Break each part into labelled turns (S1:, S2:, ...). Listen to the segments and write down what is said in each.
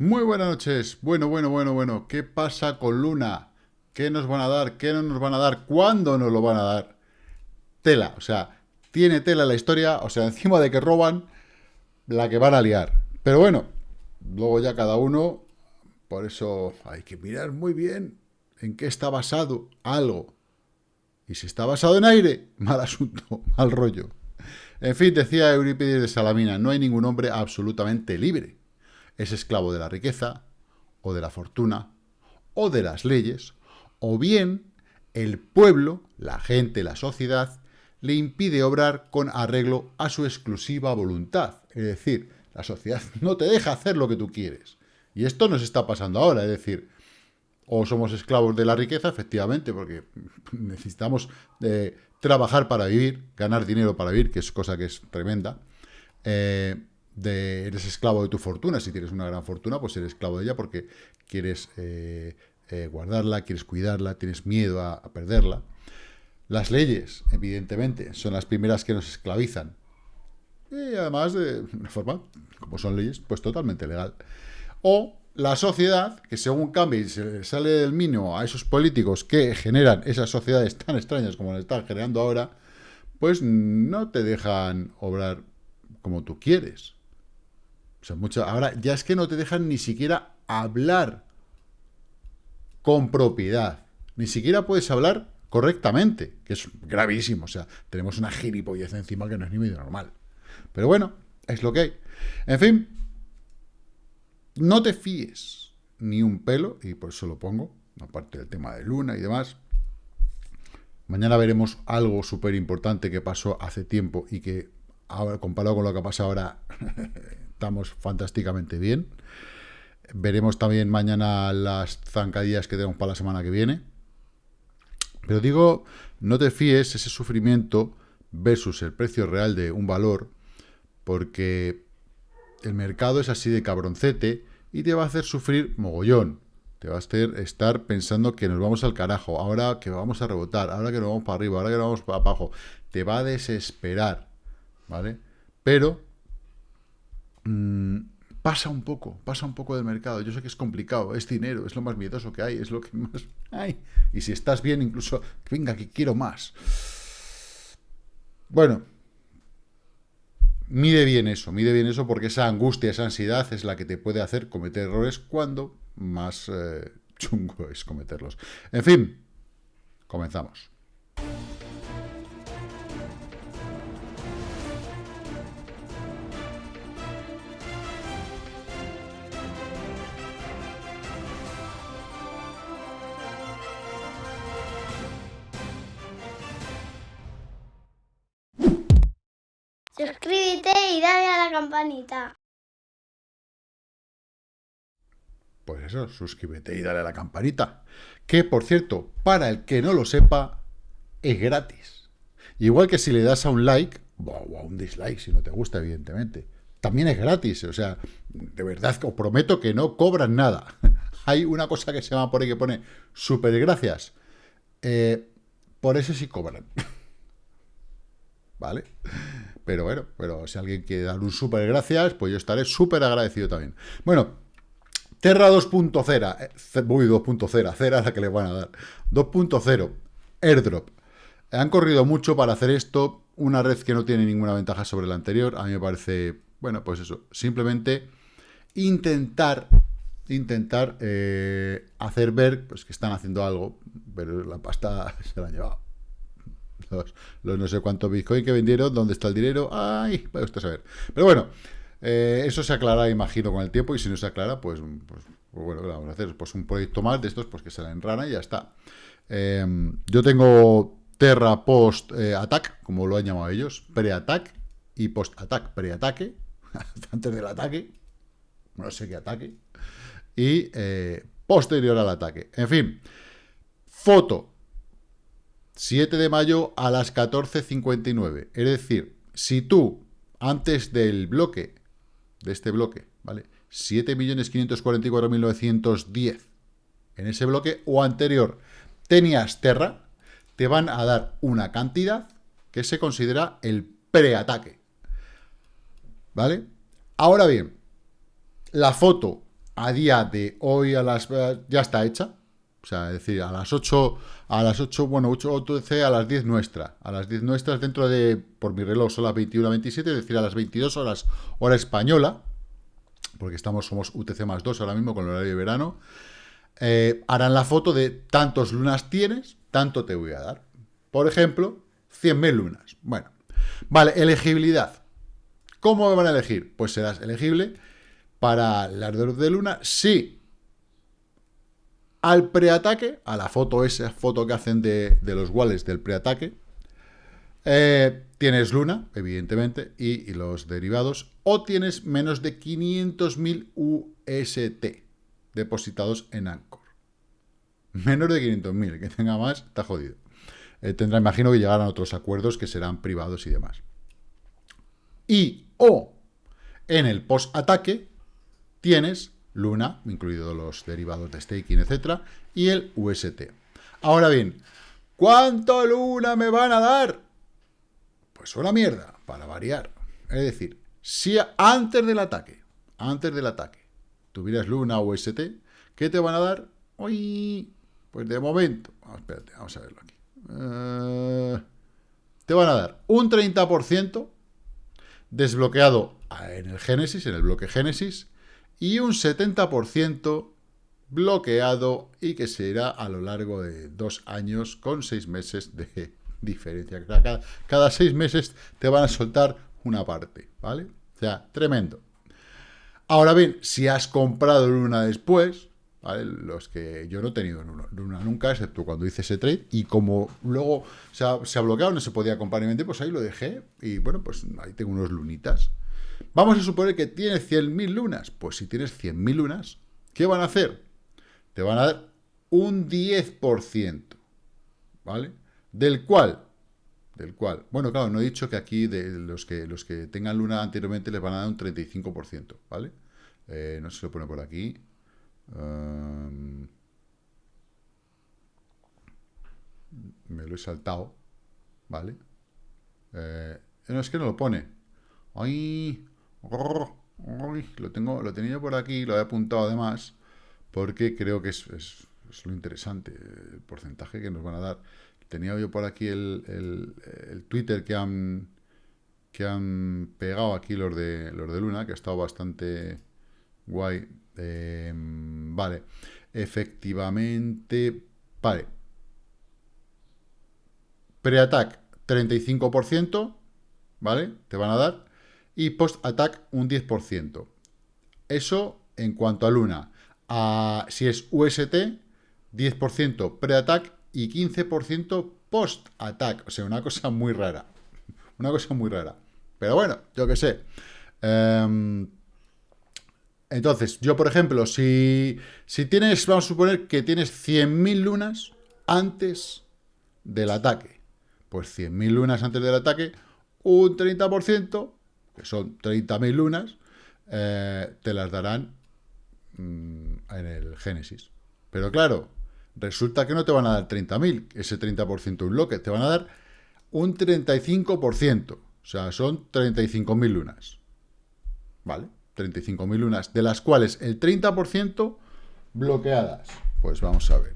S1: Muy buenas noches. Bueno, bueno, bueno, bueno. ¿Qué pasa con Luna? ¿Qué nos van a dar? ¿Qué no nos van a dar? ¿Cuándo nos lo van a dar? Tela, o sea, tiene tela la historia, o sea, encima de que roban, la que van a liar. Pero bueno, luego ya cada uno, por eso hay que mirar muy bien en qué está basado algo. Y si está basado en aire, mal asunto, mal rollo. En fin, decía Eurípides de Salamina, no hay ningún hombre absolutamente libre es esclavo de la riqueza, o de la fortuna, o de las leyes, o bien el pueblo, la gente, la sociedad, le impide obrar con arreglo a su exclusiva voluntad. Es decir, la sociedad no te deja hacer lo que tú quieres. Y esto nos está pasando ahora, es decir, o somos esclavos de la riqueza, efectivamente, porque necesitamos eh, trabajar para vivir, ganar dinero para vivir, que es cosa que es tremenda, eh, de, eres esclavo de tu fortuna. Si tienes una gran fortuna, pues eres esclavo de ella porque quieres eh, eh, guardarla, quieres cuidarla, tienes miedo a, perderla. Las leyes, evidentemente, son las primeras que nos esclavizan. Y además de una forma, como son leyes, pues totalmente legal. O la sociedad, que según cambia y se sale del mínimo a esos políticos que generan esas sociedades tan extrañas como las están generando ahora, pues no te dejan obrar como tú quieres. O sea, mucho, ahora ya es que no te dejan ni siquiera hablar con propiedad. Ni siquiera puedes hablar correctamente, que es gravísimo. O sea, tenemos una gilipollez encima que no es ni medio normal. Pero bueno, es lo que hay. En fin, no te fíes ni un pelo, y por eso lo pongo, aparte del tema de Luna y demás. Mañana veremos algo súper importante que pasó hace tiempo y que, ahora, comparado con lo que ha pasado ahora, estamos fantásticamente bien. Veremos también mañana las zancadillas que tenemos para la semana que viene. Pero digo, no te fíes ese sufrimiento versus el precio real de un valor, porque el mercado es así de cabroncete y te va a hacer sufrir mogollón. Te va a hacer estar pensando que nos vamos al carajo, ahora que vamos a rebotar, ahora que nos vamos para arriba, ahora que nos vamos para abajo. Te va a desesperar, ¿vale? Pero Mm, pasa un poco, pasa un poco del mercado. Yo sé que es complicado, es dinero, es lo más miedoso que hay, es lo que más hay. Y si estás bien, incluso, venga, que quiero más. Bueno, mide bien eso, mide bien eso porque esa angustia, esa ansiedad es la que te puede hacer cometer errores cuando más eh, chungo es cometerlos. En fin, comenzamos.
S2: Suscríbete y dale a la campanita.
S1: Pues eso, suscríbete y dale a la campanita. Que, por cierto, para el que no lo sepa, es gratis. Igual que si le das a un like, o a un dislike, si no te gusta, evidentemente. También es gratis, o sea, de verdad os prometo que no cobran nada. Hay una cosa que se llama por ahí que pone super gracias. Eh, por eso sí cobran. ¿Vale? Pero bueno, pero si alguien quiere dar un súper gracias, pues yo estaré súper agradecido también. Bueno, Terra 2.0, eh, voy 2.0, cera la que le van a dar. 2.0, airdrop. Han corrido mucho para hacer esto, una red que no tiene ninguna ventaja sobre la anterior, a mí me parece, bueno, pues eso, simplemente intentar, intentar eh, hacer ver pues, que están haciendo algo, pero la pasta se la han llevado los, no sé cuántos Bitcoin que vendieron, dónde está el dinero, ay, vaya usted saber. Pero bueno, eh, eso se aclarará, imagino, con el tiempo, y si no se aclara, pues, pues, pues bueno, vamos a hacer? Pues un proyecto más de estos, pues que se la enrana y ya está. Em, yo tengo Terra Post eh, Attack, como lo han llamado ellos, pre-attack y post-attack, pre-ataque, antes del ataque, no sé qué ataque, y eh, posterior al ataque. En fin, foto, 7 de mayo a las 14.59. Es decir, si tú, antes del bloque, de este bloque, ¿vale? 7.544.910 en ese bloque o anterior tenías Terra, te van a dar una cantidad que se considera el preataque. ¿Vale? Ahora bien, la foto a día de hoy a las ya está hecha. O sea, es decir, a las 8, a las 8, bueno, 8 UTC a las 10 nuestra. A las 10 nuestras dentro de, por mi reloj, son las 21 27, es decir, a las 22 horas, hora española, porque estamos, somos UTC más 2 ahora mismo con el horario de verano. Eh, harán la foto de tantos lunas tienes, tanto te voy a dar. Por ejemplo, 100.000 lunas. Bueno, vale, elegibilidad. ¿Cómo me van a elegir? Pues serás elegible para las de luna si al preataque, a la foto, esa foto que hacen de, los wallets del preataque, eh, tienes luna, evidentemente, y, los derivados, o tienes menos de 500.000 UST depositados en Anchor. Menos de 500.000, que tenga más, está jodido. Eh, tendrá, imagino que llegarán otros acuerdos que serán privados y demás. Y o en el post-ataque tienes Luna, incluidos los derivados de staking, etcétera, y el UST. Ahora bien, ¿cuánto Luna me van a dar? Pues una mierda, para variar. Es decir, si antes del ataque, antes del ataque, tuvieras Luna o UST, ¿qué te van a dar? Uy, pues de momento, espérate, vamos a verlo aquí. Eh, te van a dar un 30% desbloqueado en el Génesis, en el bloque Génesis, y un 70% bloqueado y que se irá a lo largo de dos años con seis meses de diferencia. Cada, cada seis meses te van a soltar una parte, ¿vale? O sea, tremendo. Ahora bien, si has comprado Luna después, ¿vale? Los que yo no he tenido Luna nunca, excepto cuando hice ese trade, y como luego se ha, se bloqueado, no se podía comprar ni vender, pues ahí lo dejé, y bueno, pues ahí tengo unos lunitas. Vamos a suponer que tienes 100.000 lunas. Pues si tienes 100.000 lunas, ¿qué van a hacer? Te van a dar un 10%, ¿vale? Del cual, del cual, bueno, claro, no he dicho que aquí de los que, los que tengan luna anteriormente les van a dar un 35%, ¿vale? Eh, no se lo pone por aquí. me lo he saltado, ¿vale? Eh, no, es que no lo pone. ¡Ay! Lo, tengo, lo tenía por aquí, lo he apuntado además, porque creo que es, lo interesante, el porcentaje que nos van a dar. Tenía yo por aquí el, Twitter que han, que han pegado aquí los de, los de Luna, que ha estado bastante guay. Em, vale, efectivamente, vale. Pre-attack 35%, ¿vale? Te van a dar y post-attack un 10%. Eso en cuanto a Luna. si es UST, 10% pre-attack y 15% post-attack. O sea, una cosa muy rara. Una cosa muy rara. Pero bueno, yo qué sé. Em, entonces, yo por ejemplo, si, si tienes, vamos a suponer que tienes 100.000 lunas antes del ataque. Pues 100.000 lunas antes del ataque, un 30% que son 30.000 lunas, eh, te las darán mm, en el Génesis. Pero claro, resulta que no te van a dar 30.000, ese 30% un bloque, te van a dar un 35%, o sea, son 35.000 lunas. ¿Vale? 35.000 lunas, de las cuales el 30% bloqueadas. Pues vamos a ver.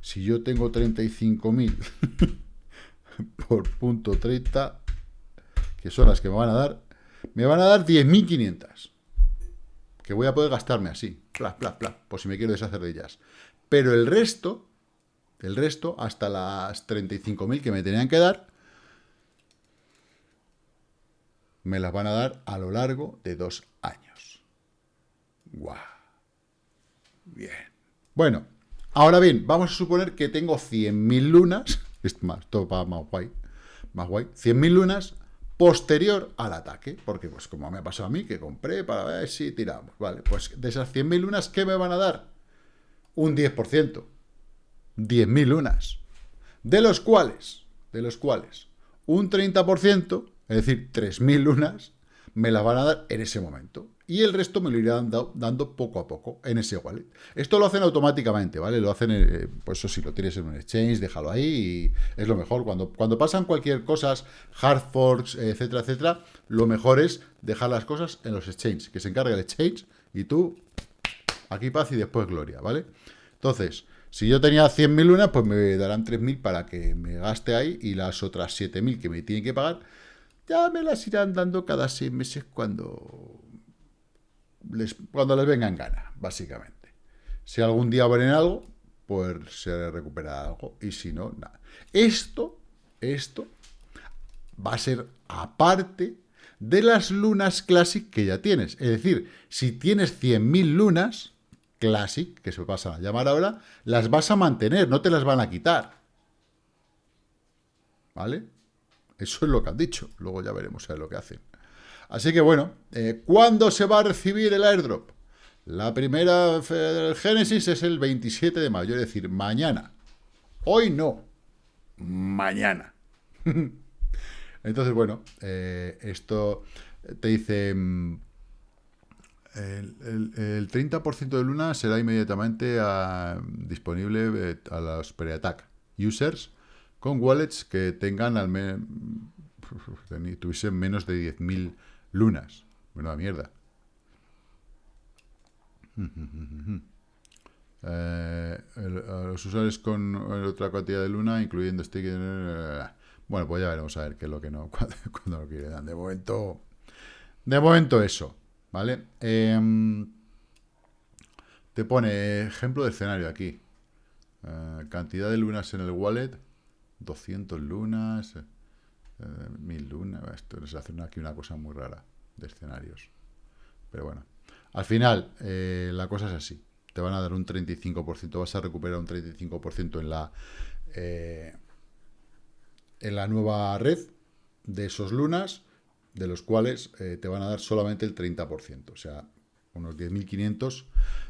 S1: Si yo tengo 35.000 por punto 30, que son las que me van a dar, me van a dar 10.500. Que voy a poder gastarme así. Pla, pla, pla. Por si me quiero deshacer de ellas. Pero el resto, el resto, hasta las 35.000 que me tenían que dar, me las van a dar a lo largo de dos años. ¡Guau! Bien. Bueno, ahora bien, vamos a suponer que tengo 100.000 lunas. Es más, todo para más guay. Más guay. 100.000 lunas posterior al ataque, porque pues como me ha pasado a mí, que compré para ver si tiramos, vale, pues de esas 100.000 lunas, ¿qué me van a dar? Un 10%, 10.000 lunas, de los cuales, de los cuales, un 30%, es decir, 3.000 lunas, me la van a dar en ese momento y el resto me lo irán dando, poco a poco en ese wallet. Esto lo hacen automáticamente, ¿vale? Lo hacen, eh, pues eso si lo tienes en un exchange, déjalo ahí y es lo mejor. Cuando, cuando pasan cualquier cosas, hard forks, etcétera, etcétera, lo mejor es dejar las cosas en los exchanges, que se encargue el exchange y tú Aquí paz y después gloria, ¿vale? Entonces, si yo tenía 100.000 lunas, pues me darán 3.000 para que me gaste ahí y las otras 7.000 que me tienen que pagar, ya me las irán dando cada 6 meses cuando les, cuando les venga en gana, básicamente. Si algún día abren algo, pues se recupera algo. Y si no, nada. Esto, esto va a ser aparte de las lunas Classic que ya tienes. Es decir, si tienes 100.000 lunas Classic, que se pasa a llamar ahora, las vas a mantener, no te las van a quitar. ¿Vale? Eso es lo que han dicho. Luego ya veremos a ver lo que hacen. Así que bueno, eh, ¿cuándo se va a recibir el airdrop? La primera del Génesis es el 27 de mayo, es decir, mañana. Hoy no, mañana. Entonces, bueno, eh, esto te dice... Mm, el, 30% de Luna será inmediatamente ah, disponible eh, a los pre-attack users con wallets que tengan al menos tuviesen menos de 10.000 lunas. Buena mierda. Eh, los usuarios con otra cantidad de luna, incluyendo sticker... Eh, bueno, pues ya veremos a ver qué es lo que no, cuando, lo quieren. De momento, de momento eso, ¿vale? Em, te pone ejemplo de escenario aquí. Eh, cantidad de lunas en el wallet, 200 lunas, eh, mil lunas, esto les hace aquí una cosa muy rara de escenarios. Pero bueno, al final eh, la cosa es así. Te van a dar un 35%, vas a recuperar un 35% en la, eh, en la nueva red de esos lunas, de los cuales te van a dar solamente el 30%, o sea, unos 10.500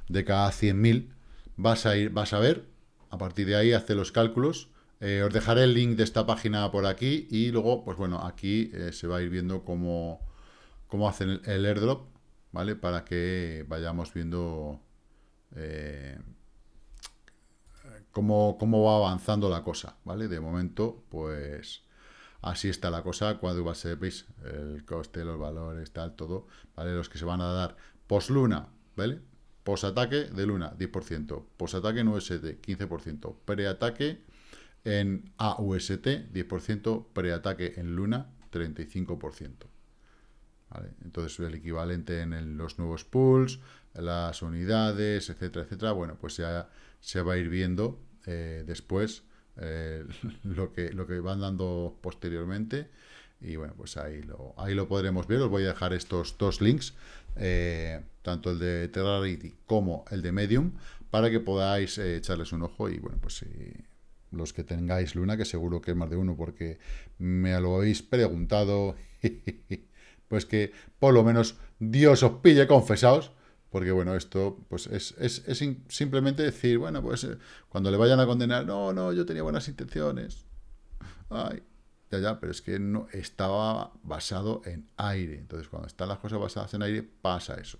S1: de cada 100.000 vas a ir, vas a ver, a partir de ahí hace los cálculos eh, os dejaré el link de esta página por aquí y luego, pues bueno, aquí eh, se va a ir viendo cómo, cómo hacen el, airdrop, ¿vale? Para que vayamos viendo eh, cómo, va avanzando la cosa, ¿vale? De momento, pues así está la cosa, cuando va a ser, veis, el coste, los valores, tal, todo, ¿vale? Los que se van a dar post luna, ¿vale? Post ataque de luna, 10%, post ataque en UST, 15%, pre-ataque en AUST, 10%, preataque en Luna, 35%. ¿Vale? Entonces, el equivalente en los nuevos pools, las unidades, etcétera, etcétera, bueno, pues ya se va a ir viendo eh, después eh, lo, que, lo que van dando posteriormente. Y bueno, pues ahí lo, ahí lo podremos ver. Os voy a dejar estos dos links, eh, tanto el de Terrarity como el de Medium, para que podáis echarles un ojo y bueno, pues si los que tengáis luna, que seguro que es más de uno porque me lo habéis preguntado, pues que por lo menos Dios os pille confesaos, porque bueno, esto pues es, simplemente decir, bueno, pues eh, cuando le vayan a condenar, no, no, yo tenía buenas intenciones, ay, ya, ya, pero es que no estaba basado en aire, entonces cuando están las cosas basadas en aire, pasa eso,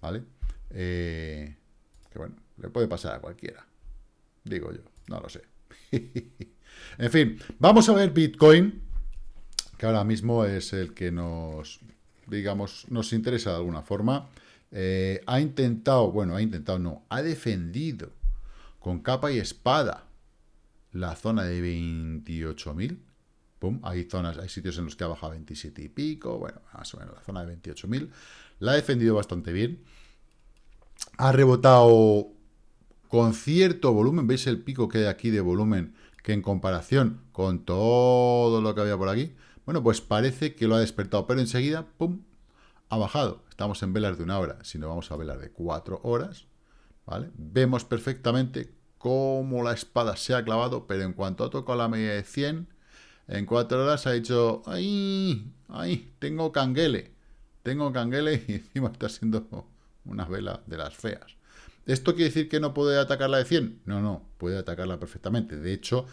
S1: ¿vale? Eh, que bueno, le puede pasar a cualquiera, digo yo, no lo sé. en fin, vamos a ver Bitcoin, que ahora mismo es el que nos, digamos, nos interesa de alguna forma. Eh, ha intentado, bueno, ha intentado, no, ha defendido con capa y espada la zona de 28.000. Hay zonas, hay sitios en los que ha bajado 27 y pico, bueno, más o menos la zona de 28.000. La ha defendido bastante bien. Ha rebotado con cierto volumen, ¿veis el pico que hay aquí de volumen que en comparación con todo lo que había por aquí? Bueno, pues parece que lo ha despertado, pero enseguida, ¡pum!, ha bajado. Estamos en velas de una hora, si no vamos a velas de cuatro horas, ¿vale? Vemos perfectamente cómo la espada se ha clavado, pero en cuanto ha tocado la media de 100, en cuatro horas ha dicho, ¡ay! ¡ay! Tengo canguele. Tengo canguele y encima está siendo una vela de las feas. ¿Esto quiere decir que no puede atacarla de 100? No, no, puede atacarla perfectamente. De hecho,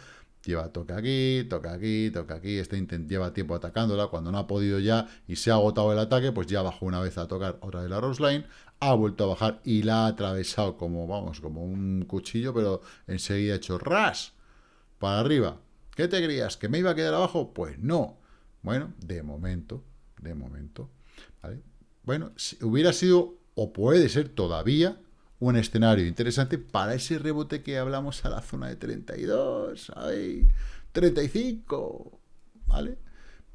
S1: lleva toca aquí, toca aquí, toca aquí, este lleva tiempo atacándola, cuando no ha podido ya y se ha agotado el ataque, pues ya bajó una vez a tocar otra de la Roseline, ha vuelto a bajar y la ha atravesado como, vamos, como un cuchillo, pero enseguida ha hecho ras para arriba. ¿Qué te creías? ¿Que me iba a quedar abajo? Pues no. Bueno, de momento, de momento. Bueno, si hubiera sido, o puede ser todavía, un escenario interesante para ese rebote que hablamos a la zona de 32, ahí, 35, ¿vale?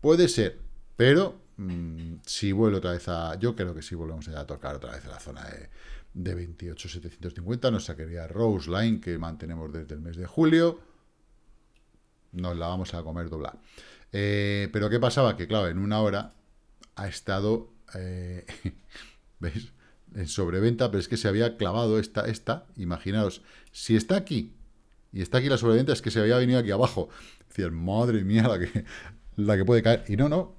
S1: Puede ser, pero mm, si vuelve otra vez a... Yo creo que si volvemos a tocar otra vez a la zona de, de 28.750, nos sacaría Rose Line, que mantenemos desde el mes de julio, nos la vamos a comer doblar. Eh, pero ¿qué pasaba? Que claro, en una hora ha estado, eh, ¿veis? En sobreventa, pero es que se había clavado esta, esta, imaginaos, si está aquí, y está aquí la sobreventa, es que se había venido aquí abajo. Decir, madre mía, la que, la que puede caer. Y no, no,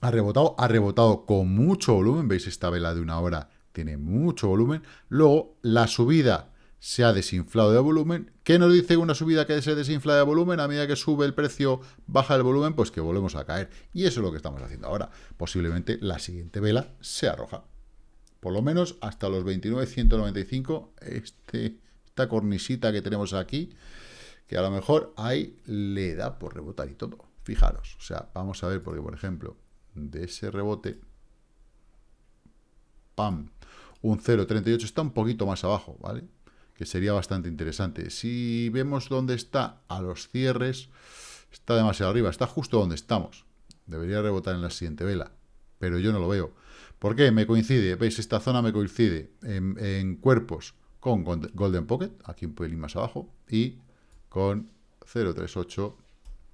S1: ha rebotado, ha rebotado con mucho volumen, veis esta vela de una hora, tiene mucho volumen. Luego, la subida se ha desinflado de volumen. ¿Qué nos dice una subida que se desinfla de volumen? A medida que sube el precio, baja el volumen, pues que volvemos a caer. Y eso es lo que estamos haciendo ahora. Posiblemente la siguiente vela sea roja. Por lo menos hasta los 29.195, este, esta cornisita que tenemos aquí, que a lo mejor ahí le da por rebotar y todo. Fijaros, o sea, vamos a ver, porque por ejemplo, de ese rebote, ¡pam! Un 0.38 está un poquito más abajo, ¿vale? que sería bastante interesante. Si vemos dónde está a los cierres, está demasiado arriba, está justo donde estamos. Debería rebotar en la siguiente vela, pero yo no lo veo. ¿Por qué? Me coincide, veis, esta zona me coincide en, cuerpos con Golden Pocket, aquí un pelín más abajo, y con 038,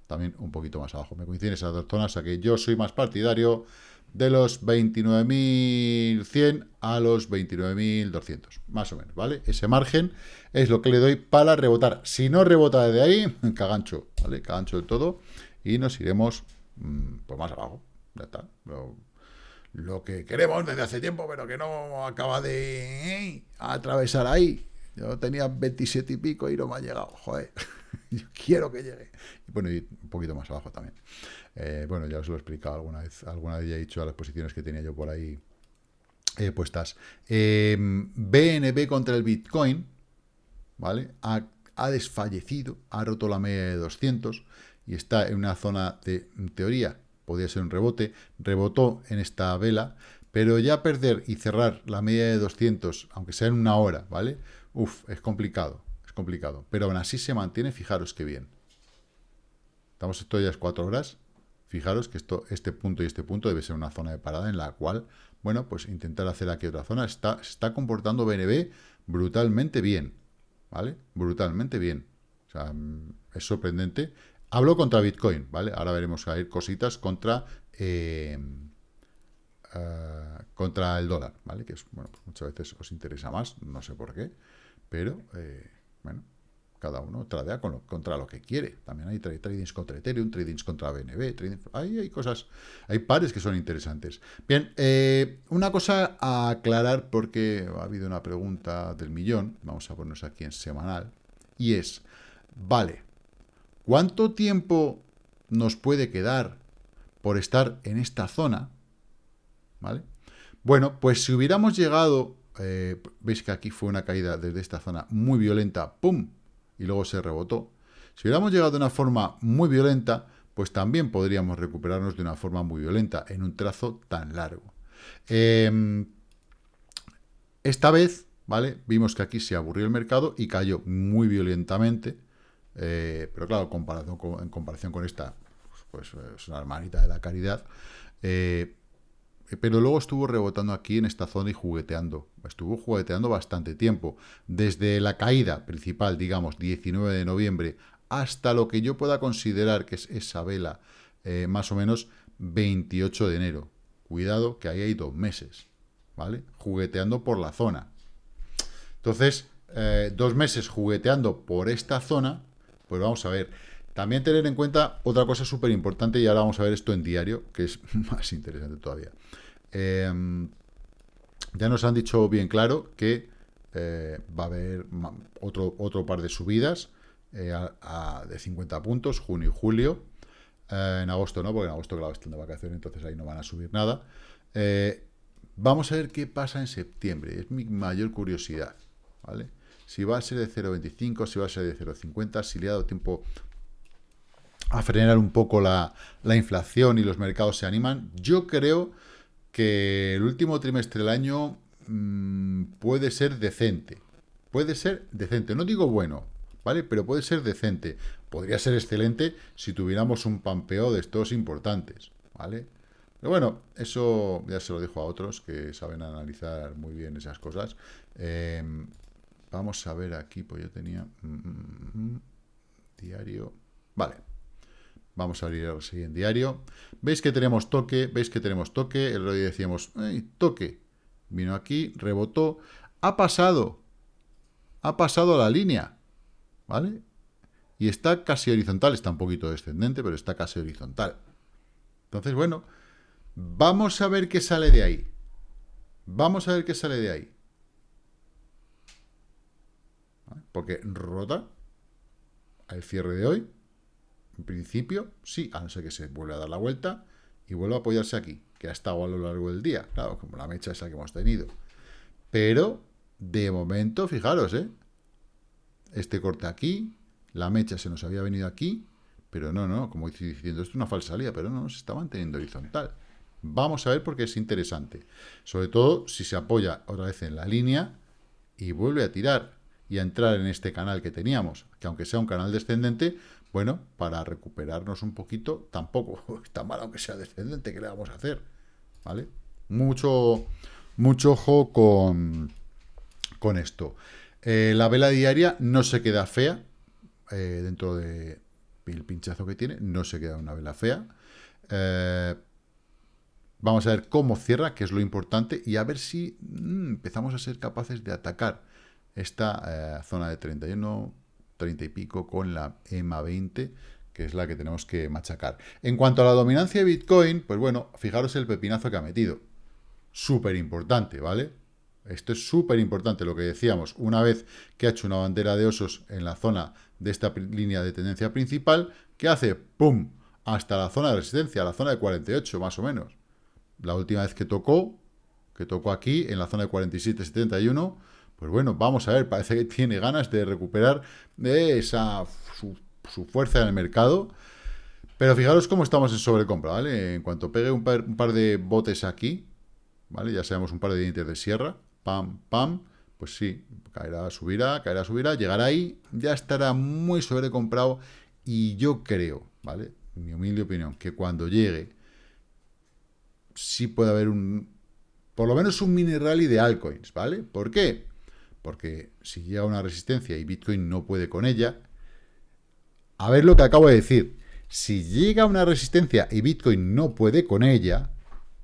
S1: también un poquito más abajo. Me coinciden esas dos zonas, a que yo soy más partidario de los 29.100 a los 29.200, más o menos, ¿vale? Ese margen es lo que le doy para rebotar. Si no rebota desde ahí, cagancho, ¿vale? Cagancho de todo y nos iremos pues más abajo, ya está. Lo, que queremos desde hace tiempo, pero que no acaba de ¿eh? atravesar ahí. Yo tenía 27 y pico y no me ha llegado, joder. Yo quiero que llegue. Y bueno, y un poquito más abajo también. Eh, bueno, ya os lo he explicado alguna vez, alguna vez ya he dicho las posiciones que tenía yo por ahí eh, puestas. BNB contra el Bitcoin, ¿vale? Ha, desfallecido, ha roto la media de 200 y está en una zona de, teoría, podría ser un rebote, rebotó en esta vela, pero ya perder y cerrar la media de 200, aunque sea en una hora, ¿vale? Uf, es complicado, es complicado, pero aún así se mantiene, fijaros qué bien. Estamos esto ya es cuatro horas, Fijaros que esto, este punto y este punto debe ser una zona de parada en la cual, bueno, pues intentar hacer aquí otra zona. Está, se está comportando BNB brutalmente bien, ¿vale? Brutalmente bien. O sea, mm, es sorprendente. Hablo contra Bitcoin, ¿vale? Ahora veremos a ir cositas contra... Eh, eh, contra el dólar, ¿vale? Que es, bueno, pues muchas veces os interesa más, no sé por qué, pero, eh, bueno, cada uno tradea contra lo que quiere. También hay tradings contra Ethereum, tradings contra BNB, trading, hay, cosas, hay pares que son interesantes. Bien, una cosa a aclarar porque ha habido una pregunta del millón, vamos a ponernos aquí en semanal, y es, vale, ¿cuánto tiempo nos puede quedar por estar en esta zona? ¿Vale? Bueno, pues si hubiéramos llegado, eh, veis que aquí fue una caída desde esta zona muy violenta, ¡pum!, y luego se rebotó. Si hubiéramos llegado de una forma muy violenta, pues también podríamos recuperarnos de una forma muy violenta en un trazo tan largo. Em, esta vez, ¿vale? Vimos que aquí se aburrió el mercado y cayó muy violentamente, eh, pero claro, en comparación con esta, pues es una hermanita de la caridad, eh, eh, pero luego estuvo rebotando aquí en esta zona y jugueteando. Estuvo jugueteando bastante tiempo. Desde la caída principal, digamos, 19 de noviembre, hasta lo que yo pueda considerar que es esa vela, eh, más o menos 28 de enero. Cuidado, que ahí hay dos meses, ¿vale? Jugueteando por la zona. Entonces, eh, dos meses jugueteando por esta zona, pues vamos a ver. También tener en cuenta otra cosa súper importante, y ahora vamos a ver esto en diario, que es más interesante todavía. Em, ya nos han dicho bien claro que eh, va a haber otro, otro par de subidas eh, de 50 puntos, junio y julio. Eh, en agosto no, porque en agosto, claro, están de vacaciones, entonces ahí no van a subir nada. vamos a ver qué pasa en septiembre, es mi mayor curiosidad, ¿vale? Si va a ser de 0,25, si va a ser de 0,50, si le ha dado tiempo a frenar un poco la, inflación y los mercados se animan. Yo creo que el último trimestre del año mm, puede ser decente. Puede ser decente. No digo bueno, ¿vale? Pero puede ser decente. Podría ser excelente si tuviéramos un pampeo de estos importantes, ¿vale? Pero bueno, eso ya se lo dejo a otros que saben analizar muy bien esas cosas. Em, vamos a ver aquí, pues yo tenía... Mm, mm, diario... Vale. Vamos a abrir el siguiente diario. ¿Veis que tenemos toque? ¿Veis que tenemos toque? El día decíamos, toque! Vino aquí, rebotó, ha pasado. Ha pasado la línea. ¿Vale? Y está casi horizontal. Está un poquito descendente, pero está casi horizontal. Entonces, bueno, vamos a ver qué sale de ahí. Vamos a ver qué sale de ahí. Porque rota al cierre de hoy. En principio, sí, a no ser que se vuelva a dar la vuelta y vuelva a apoyarse aquí, que ha estado a lo largo del día, claro, como la mecha esa que hemos tenido. Pero, de momento, fijaros, ¿eh? Este corte aquí, la mecha se nos había venido aquí, pero no, no, como estoy diciendo, esto es una falsa salida, pero no, se está manteniendo horizontal. Vamos a ver porque es interesante. Sobre todo si se apoya otra vez en la línea y vuelve a tirar y a entrar en este canal que teníamos, que aunque sea un canal descendente, bueno, para recuperarnos un poquito, tampoco está mal aunque sea descendente, ¿qué le vamos a hacer? ¿Vale? Mucho, mucho ojo con, con esto. Eh, la vela diaria no se queda fea, eh, dentro del pinchazo que tiene, no se queda una vela fea. Eh, vamos a ver cómo cierra, que es lo importante, y a ver si mm, empezamos a ser capaces de atacar esta zona de 31, 30 y pico con la EMA 20, que es la que tenemos que machacar. En cuanto a la dominancia de Bitcoin, pues bueno, fijaros el pepinazo que ha metido. Súper importante, ¿vale? Esto es súper importante, lo que decíamos. Una vez que ha hecho una bandera de osos en la zona de esta línea de tendencia principal, que hace? ¡Pum! Hasta la zona de resistencia, la zona de 48, más o menos. La última vez que tocó, que tocó aquí, en la zona de 47-71, pues bueno, vamos a ver, parece que tiene ganas de recuperar esa su, fuerza en el mercado. Pero fijaros cómo estamos en sobrecompra, ¿vale? En cuanto pegue un par, de botes aquí, ¿vale? Ya sabemos un par de dientes de sierra, pam, pam, pues sí, caerá, subirá, caerá, subirá, llegará ahí, ya estará muy sobrecomprado y yo creo, ¿vale? Mi humilde opinión, que cuando llegue sí puede haber un, por lo menos un mini rally de altcoins, ¿vale? ¿Por qué? Porque si llega una resistencia y Bitcoin no puede con ella, a ver lo que acabo de decir, si llega una resistencia y Bitcoin no puede con ella,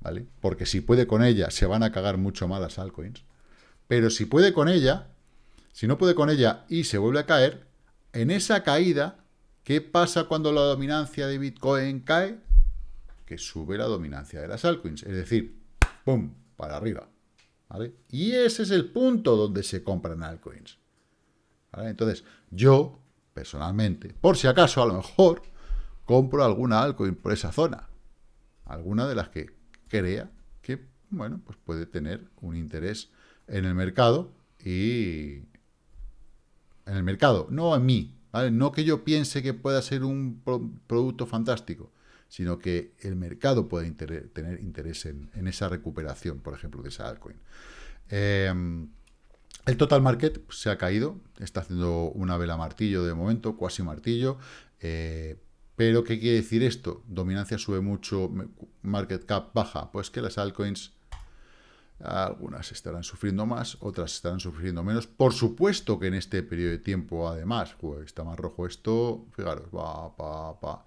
S1: ¿vale? Porque si puede con ella, se van a cagar mucho más las altcoins, pero si puede con ella, si no puede con ella y se vuelve a caer, en esa caída, ¿qué pasa cuando la dominancia de Bitcoin cae? Que sube la dominancia de las altcoins, es decir, ¡pum!, para arriba. Y ese es el punto donde se compran altcoins. Entonces, yo, personalmente, por si acaso, a lo mejor, compro alguna altcoin por esa zona. Alguna de las que crea que, bueno, pues puede tener un interés en el mercado y... En el mercado, no en mí, No que yo piense que pueda ser un producto fantástico, sino que el mercado puede tener interés en, esa recuperación, por ejemplo, de esa altcoin. Em, el total market se ha caído, está haciendo una vela martillo de momento, cuasi martillo, eh, pero ¿qué quiere decir esto? Dominancia sube mucho, market cap baja, pues que las altcoins, algunas estarán sufriendo más, otras estarán sufriendo menos. Por supuesto que en este periodo de tiempo, además, está más rojo esto, fijaros, va, pa, pa.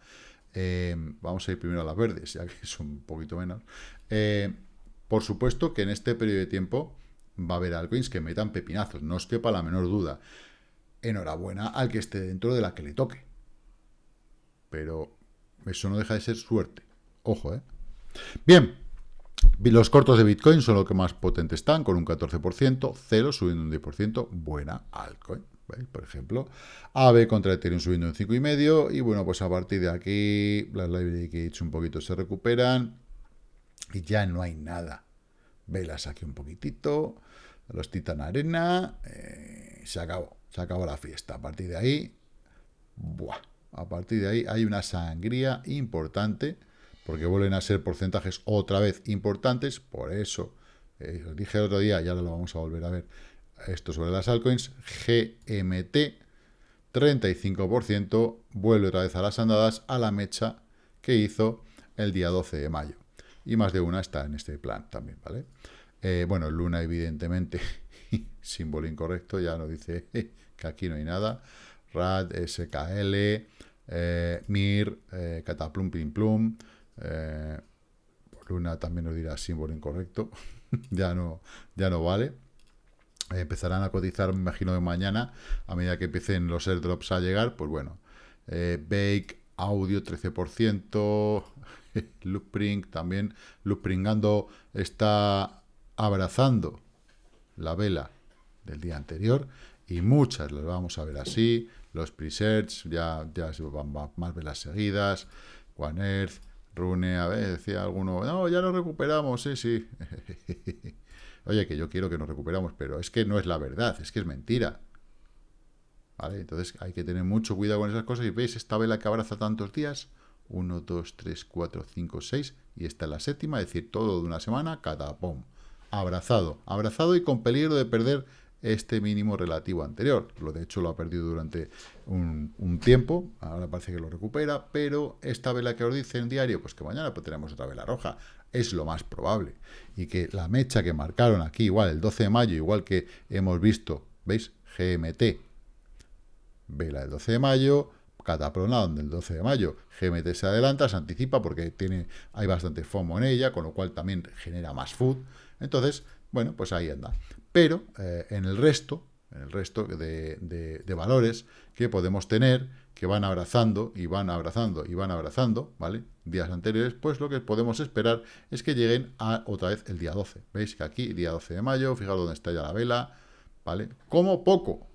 S1: Eh, vamos a ir primero a las verdes, ya que son un poquito menos. Eh, por supuesto que en este periodo de tiempo va a haber altcoins que metan pepinazos, no os quepa la menor duda. Enhorabuena al que esté dentro de la que le toque. Pero eso no deja de ser suerte. Ojo, ¿eh? Bien, los cortos de Bitcoin son los que más potentes están, con un 14%, cero subiendo un 10%, buena altcoin por ejemplo, AB contra Ethereum subiendo un 5,5 y bueno, pues a partir de aquí las library kits un poquito se recuperan y ya no hay nada. Velas aquí un poquitito, los Titan Arena, eh, se acabó, se acabó la fiesta. A partir de ahí, buah, a partir de ahí hay una sangría importante porque vuelven a ser porcentajes otra vez importantes, por eso eh, os dije el otro día, y ahora lo vamos a volver a ver, esto sobre las altcoins, GMT, 35%, vuelve otra vez a las andadas a la mecha que hizo el día 12 de mayo. Y más de una está en este plan también, ¿vale? Eh, bueno, Luna, evidentemente, símbolo incorrecto, ya nos dice que aquí no hay nada. RAD, SKL, eh, MIR, eh, Cataplum, Pim Plum. Eh, Luna también nos dirá símbolo incorrecto. ya, no, ya no vale. Empezarán a cotizar, me imagino, de mañana, a medida que empiecen los airdrops a llegar. Pues bueno, Bake, Audio 13%, Loopring también. Loopringando está abrazando la vela del día anterior y muchas las vamos a ver así, los presets, ya, ya van más velas seguidas, One Earth, Rune, a ver, decía alguno, no, ya nos recuperamos, sí, sí. Oye, que yo quiero que nos recuperamos, pero es que no es la verdad, es que es mentira. ¿Vale? Entonces hay que tener mucho cuidado con esas cosas. Y veis esta vela que abraza tantos días, 1, 2, 3, 4, 5, 6, y esta es la séptima, es decir, todo de una semana, cada pom. Abrazado, abrazado y con peligro de perder este mínimo relativo anterior. Lo de hecho lo ha perdido durante un, tiempo, ahora parece que lo recupera, pero esta vela que os dice en diario, pues que mañana pues tenemos otra vela roja, es lo más probable. Y que la mecha que marcaron aquí, igual el 12 de mayo, igual que hemos visto, ¿veis? GMT, vela del 12 de mayo, Cataplona, donde el 12 de mayo GMT se adelanta, se anticipa porque tiene, hay bastante FOMO en ella, con lo cual también genera más food. Entonces, bueno, pues ahí anda pero eh, en el resto, en el resto de, valores que podemos tener, que van abrazando y van abrazando y van abrazando, ¿vale? Días anteriores, pues lo que podemos esperar es que lleguen a otra vez el día 12. ¿Veis que aquí, día 12 de mayo, fijaros dónde está ya la vela, ¿vale? Como poco.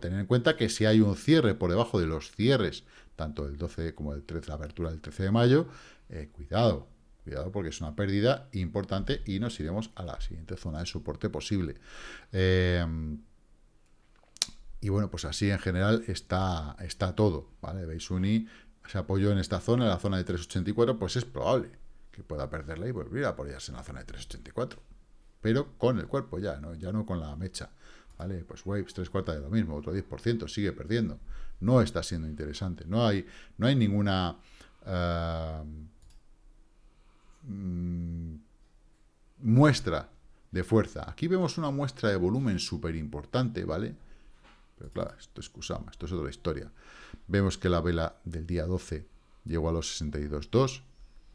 S1: Tener en cuenta que si hay un cierre por debajo de los cierres, tanto el 12 como el 13, la apertura del 13 de mayo, eh, cuidado, Cuidado porque es una pérdida importante y nos iremos a la siguiente zona de soporte posible. Eh, y bueno, pues así en general está, está todo, ¿vale? Veis Uni se apoyó en esta zona, en la zona de 384, pues es probable que pueda perderla y volver a apoyarse en la zona de 384. Pero con el cuerpo ya, ¿no? Ya no con la mecha. ¿Vale? Pues Waves, tres cuartas de lo mismo, otro 10%, sigue perdiendo. No está siendo interesante. No hay, no hay ninguna... Eh, Mm, muestra de fuerza. Aquí vemos una muestra de volumen súper importante, ¿vale? Pero claro, esto es Kusama, esto es otra historia. Vemos que la vela del día 12 llegó a los 62.2,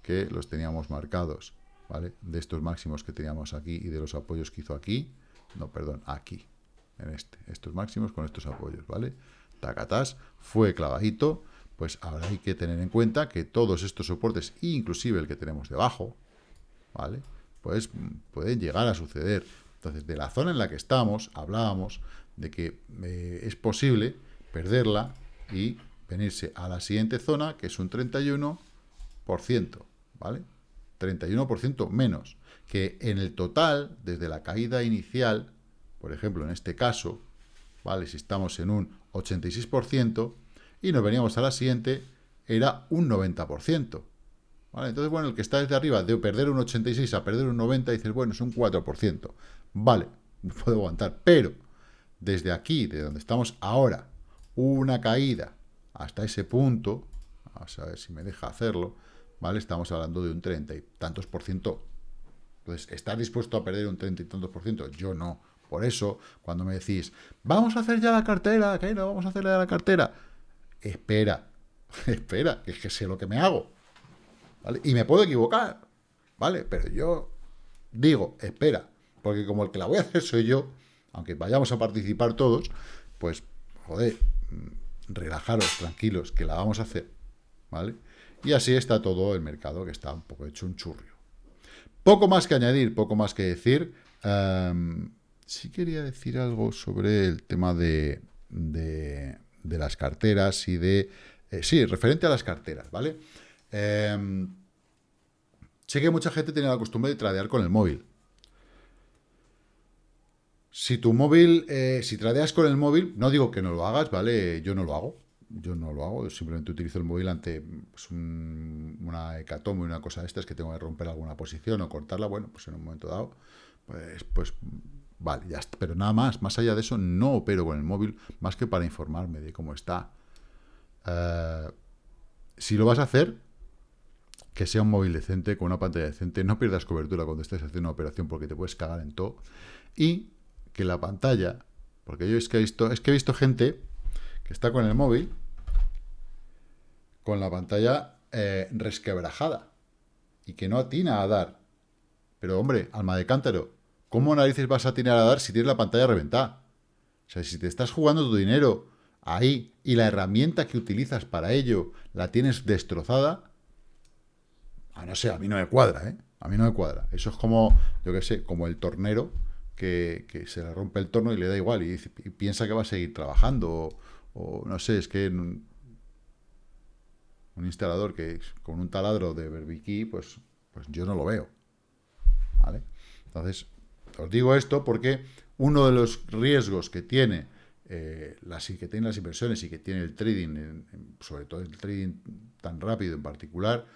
S1: que los teníamos marcados, ¿vale? De estos máximos que teníamos aquí y de los apoyos que hizo aquí, no, perdón, aquí, en este, estos máximos con estos apoyos, ¿vale? Tacatás, fue clavadito, pues ahora hay que tener en cuenta que todos estos soportes, inclusive el que tenemos debajo, ¿vale? Pues pueden llegar a suceder. Entonces, de la zona en la que estamos, hablábamos de que eh, es posible perderla y venirse a la siguiente zona, que es un 31%, ¿vale? 31% menos, que en el total, desde la caída inicial, por ejemplo, en este caso, ¿vale? Si estamos en un 86%, y nos veníamos a la siguiente, era un 90%. ¿Vale? Entonces, bueno, el que está desde arriba, de perder un 86 a perder un 90, dices, bueno, es un 4%. Vale, puedo aguantar, pero desde aquí, de donde estamos ahora, una caída hasta ese punto, vamos a ver si me deja hacerlo, ¿vale? Estamos hablando de un 30 y tantos por ciento. Entonces, ¿estás dispuesto a perder un 30 y tantos por ciento? Yo no. Por eso, cuando me decís, vamos a hacer ya la cartera, que no vamos a hacer ya la cartera, espera, espera, que es que sé lo que me hago. ¿vale? Y me puedo equivocar, ¿vale? Pero yo digo, espera, porque como el que la voy a hacer soy yo, aunque vayamos a participar todos, pues, joder, relajaros, tranquilos, que la vamos a hacer, ¿vale? Y así está todo el mercado, que está un poco hecho un churrio. Poco más que añadir, poco más que decir. Em, sí quería decir algo sobre el tema de, de las carteras y de... Eh, sí, referente a las carteras, ¿vale? Em, sé que mucha gente tiene la costumbre de tradear con el móvil. Si tu móvil, eh, si tradeas con el móvil, no digo que no lo hagas, ¿vale? Yo no lo hago. Yo no lo hago, simplemente utilizo el móvil ante pues, una hecatombe, una cosa de estas que tengo que romper alguna posición o cortarla. Bueno, pues en un momento dado, pues, pues vale, ya está. Pero nada más, más allá de eso, no opero con el móvil más que para informarme de cómo está. Eh, si lo vas a hacer, que sea un móvil decente, con una pantalla decente, no pierdas cobertura cuando estés haciendo una operación porque te puedes cagar en todo. Y que la pantalla, porque yo es que he visto, es que he visto gente que está con el móvil con la pantalla eh, resquebrajada y que no atina a dar. Pero hombre, alma de cántaro, ¿cómo narices vas a atinar a dar si tienes la pantalla reventada? O sea, si te estás jugando tu dinero ahí y la herramienta que utilizas para ello la tienes destrozada, a no sé, a mí no me cuadra, ¿eh? A mí no me cuadra. Eso es como, yo qué sé, como el tornero que, se le rompe el torno y le da igual y, piensa que va a seguir trabajando o, no sé, es que un, instalador que con un taladro de berbiquí, pues, pues yo no lo veo. ¿Vale? Entonces, os digo esto porque uno de los riesgos que tiene eh, las, que tienen las inversiones y que tiene el trading, sobre todo el trading tan rápido en particular,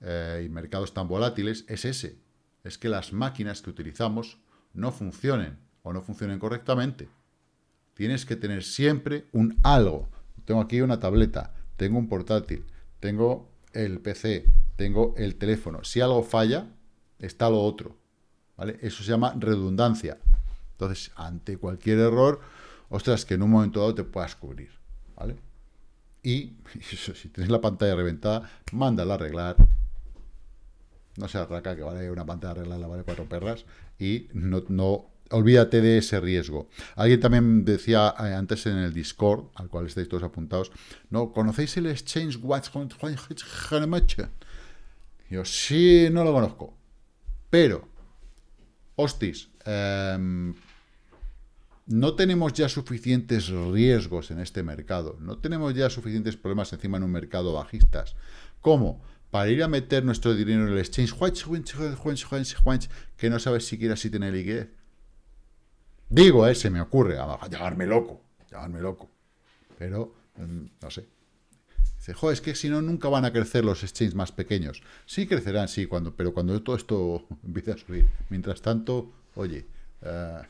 S1: eh, y mercados tan volátiles es ese. Es que las máquinas que utilizamos no funcionen o no funcionen correctamente. Tienes que tener siempre un algo. Tengo aquí una tableta, tengo un portátil, tengo el PC, tengo el teléfono. Si algo falla, está lo otro. ¿vale? Eso se llama redundancia. Entonces, ante cualquier error, ostras, que en un momento dado te puedas cubrir. ¿vale? Y si tienes la pantalla reventada, mándala a arreglar, no se arraca, que vale una pantalla arreglada, vale cuatro perras, y no, olvídate de ese riesgo. Alguien también decía eh, antes en el Discord, al cual estáis todos apuntados, ¿no? ¿Conocéis el Exchange Watch? Yo sí, no lo conozco. Pero, hostis, em, no tenemos ya suficientes riesgos en este mercado, no tenemos ya suficientes problemas encima en un mercado bajistas. ¿Cómo? Para ir a meter nuestro dinero en el exchange, que no sabes siquiera si tiene liquidez. Digo, eh, se me ocurre, a llamarme loco, llamarme loco. Pero, mm, no sé. Dice, jo, es que si no, nunca van a crecer los exchanges más pequeños. Sí crecerán, sí, cuando, pero cuando todo esto empiece a subir. Mientras tanto, oye, uh,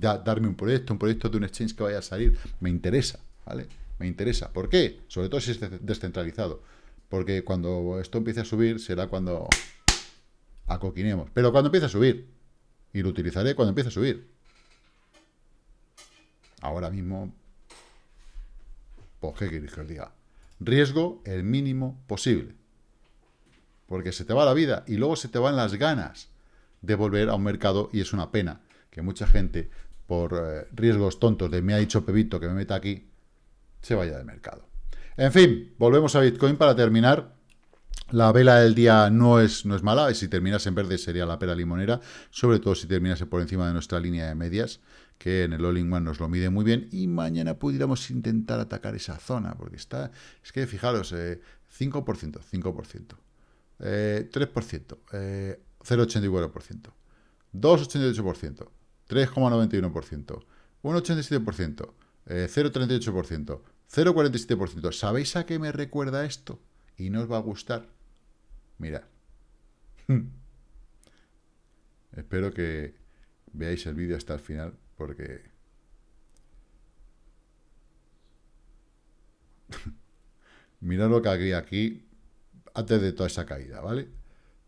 S1: darme un proyecto, un proyecto de un exchange que vaya a salir, me interesa, ¿vale? Me interesa. ¿Por qué? Sobre todo si es descentralizado porque cuando esto empiece a subir será cuando acoquinemos. Pero cuando empiece a subir, y lo utilizaré cuando empiece a subir. Ahora mismo, pues qué queréis que os diga. Riesgo el mínimo posible. Porque se te va la vida y luego se te van las ganas de volver a un mercado y es una pena que mucha gente, por eh, riesgos tontos de me ha dicho Pebito que me meta aquí, se vaya del mercado. En fin, volvemos a Bitcoin para terminar. La vela del día no es, no es mala, si terminas en verde sería la pera limonera, sobre todo si terminase por encima de nuestra línea de medias, que en el All-in-One nos lo mide muy bien, y mañana pudiéramos intentar atacar esa zona, porque está, es que fijaros, 5%, 5%, 3%, 0,84%, 2,88%, 3,91%, 1,87%, 0,38%, 0,47%. ¿Sabéis a qué me recuerda esto? Y no os va a gustar. Mirad. Espero que veáis el vídeo hasta el final, porque... Mirad lo que había aquí antes de toda esa caída, ¿vale?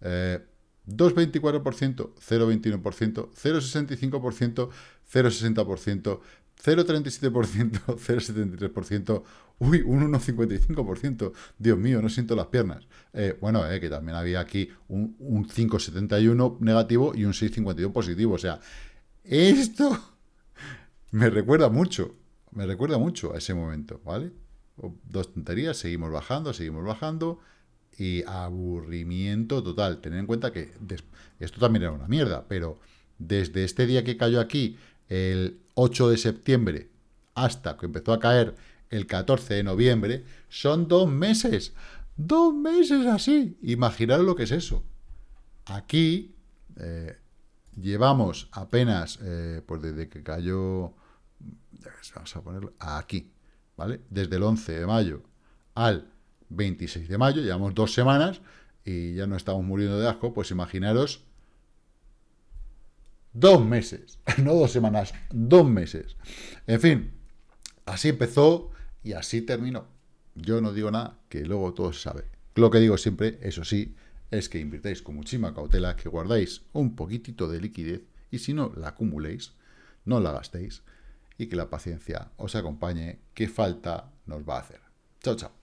S1: 2,24%, 0,21%, 0,65%, 0,60%, 0,37%, 0,73%, uy, un 1,55%, Dios mío, no siento las piernas. Eh, bueno, eh, que también había aquí un, 5,71 negativo y un 6,52 positivo, o sea, esto me recuerda mucho, me recuerda mucho a ese momento, ¿vale? Dos tonterías, seguimos bajando, seguimos bajando, y aburrimiento total. Tened en cuenta que esto también era una mierda, pero desde este día que cayó aquí el 8 de septiembre hasta que empezó a caer el 14 de noviembre, son dos meses. Dos meses así. Imaginar lo que es eso. Aquí eh, llevamos apenas, eh, pues desde que cayó, vamos a ponerlo aquí, ¿vale? Desde el 11 de mayo al 26 de mayo, llevamos dos semanas y ya no estamos muriendo de asco, pues imaginaros dos meses, no dos semanas, dos meses. En fin, así empezó y así terminó. Yo no digo nada, que luego todo se sabe. Lo que digo siempre, eso sí, es que invirtáis con muchísima cautela, que guardáis un poquitito de liquidez y si no la acumuléis, no la gastéis y que la paciencia os acompañe, que falta nos va a hacer. Chao, chao.